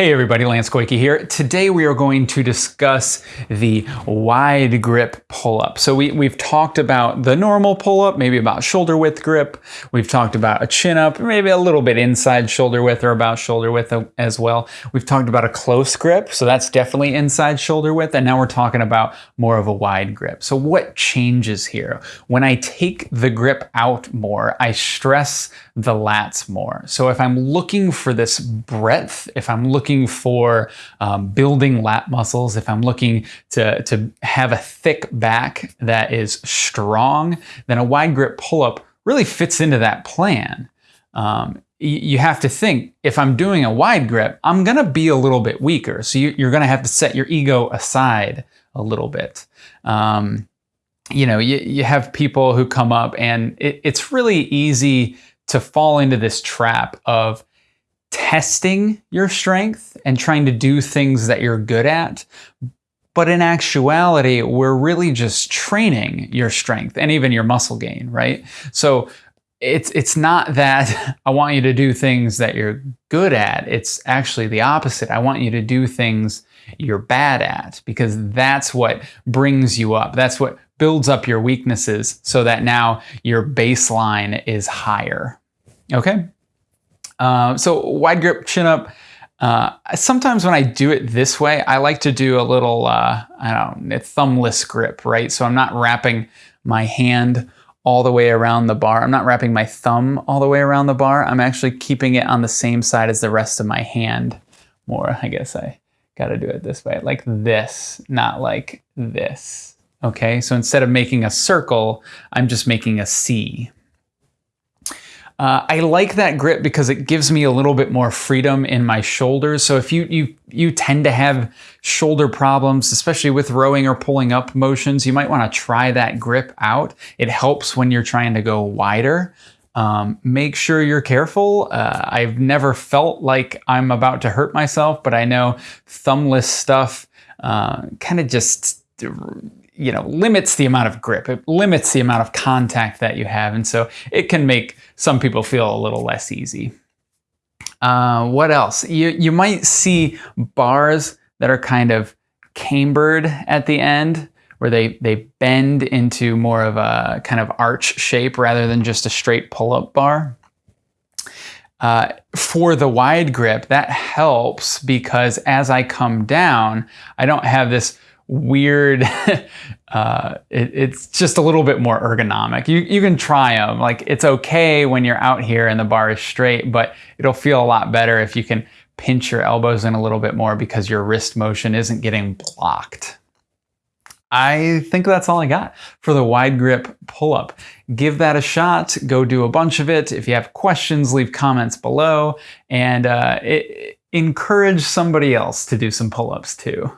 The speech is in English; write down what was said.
Hey everybody, Lance Koike here. Today we are going to discuss the wide grip pull-up. So we, we've talked about the normal pull-up, maybe about shoulder width grip. We've talked about a chin-up, maybe a little bit inside shoulder width or about shoulder width as well. We've talked about a close grip, so that's definitely inside shoulder width. And now we're talking about more of a wide grip. So what changes here? When I take the grip out more, I stress the lats more. So if I'm looking for this breadth, if I'm looking looking for um, building lat muscles, if I'm looking to, to have a thick back that is strong, then a wide grip pull-up really fits into that plan. Um, you have to think, if I'm doing a wide grip, I'm gonna be a little bit weaker. So you, are gonna have to set your ego aside a little bit. Um, you know, you, you have people who come up and it, it's really easy to fall into this trap of testing your strength and trying to do things that you're good at. But in actuality, we're really just training your strength and even your muscle gain, right? So it's it's not that I want you to do things that you're good at. It's actually the opposite. I want you to do things you're bad at because that's what brings you up. That's what builds up your weaknesses so that now your baseline is higher. Okay? Uh, so wide grip chin up. Uh, sometimes when I do it this way, I like to do a little, uh, I don't know, thumbless grip, right? So I'm not wrapping my hand all the way around the bar. I'm not wrapping my thumb all the way around the bar. I'm actually keeping it on the same side as the rest of my hand more. I guess I got to do it this way, like this, not like this. Okay, so instead of making a circle, I'm just making a C. Uh, I like that grip because it gives me a little bit more freedom in my shoulders. So if you, you, you tend to have shoulder problems, especially with rowing or pulling up motions, you might want to try that grip out. It helps when you're trying to go wider. Um, make sure you're careful. Uh, I've never felt like I'm about to hurt myself, but I know thumbless stuff uh, kind of just you know, limits the amount of grip. It limits the amount of contact that you have. And so it can make some people feel a little less easy. Uh, what else? You, you might see bars that are kind of cambered at the end where they, they bend into more of a kind of arch shape rather than just a straight pull-up bar. Uh, for the wide grip, that helps because as I come down, I don't have this weird. uh, it, it's just a little bit more ergonomic. You, you can try them. Like it's okay when you're out here and the bar is straight, but it'll feel a lot better if you can pinch your elbows in a little bit more because your wrist motion isn't getting blocked. I think that's all I got for the wide grip pull-up. Give that a shot. Go do a bunch of it. If you have questions, leave comments below and uh, it, encourage somebody else to do some pull-ups too.